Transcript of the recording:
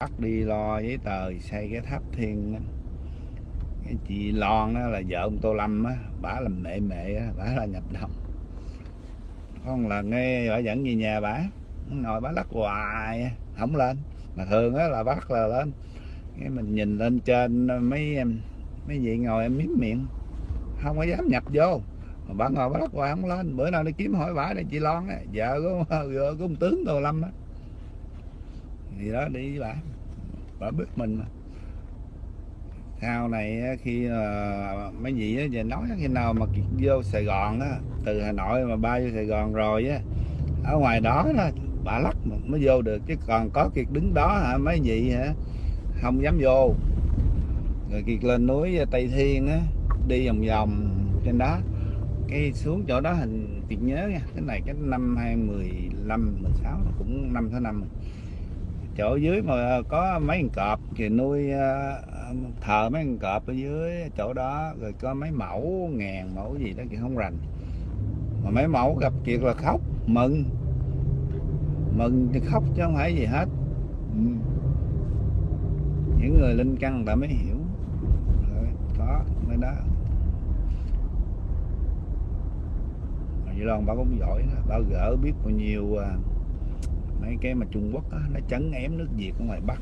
bắt đi lo giấy tờ, xây cái tháp thiên cái chị Lon đó là vợ ông Tô Lâm á, bả làm mẹ mẹ á, bả là nhập đồng. Con là nghe bả dẫn về nhà bả, ngồi bả lắc hoài không lên. Mà thường á là bắt là lên. Cái mình nhìn lên trên mấy em, mấy vị ngồi em miếm miệng không có dám nhập vô. Mà bà ngồi bà lắc hoài không lên. Bữa nào đi kiếm hỏi bả đây, chị Lon á, vợ của vợ của ông tướng Tô Lâm á thì đó đi với bà. Bà biết mình mà. Sau này khi ờ, mấy vị á, về nói khi nào mà Kiệt vô Sài Gòn á từ Hà Nội mà bay vô Sài Gòn rồi á ở ngoài đó đó bà lắc mới vô được. Chứ còn có Kiệt đứng đó hả mấy vị hả không dám vô. Rồi Kiệt lên núi Tây Thiên á đi vòng vòng trên đó. Cái xuống chỗ đó hình Kiệt nhớ nha cái này cái năm 2015 16 cũng năm thứ năm chỗ dưới mà có mấy con cọp thì nuôi ờ, thờ mấy con cọp ở dưới chỗ đó rồi có mấy mẫu ngàn mẫu gì đó thì không rành. Mà mấy mẫu gặp kiệt là khóc mừng. Mừng thì khóc chứ không phải gì hết. Ừ. Những người linh căn người ta mới hiểu. Rồi, có mấy đó. Mà vậy Loan bà cũng giỏi đó. bà gỡ biết bao nhiêu à, cái mà Trung Quốc đó, nó chấn ém nước Việt ở ngoài Bắc.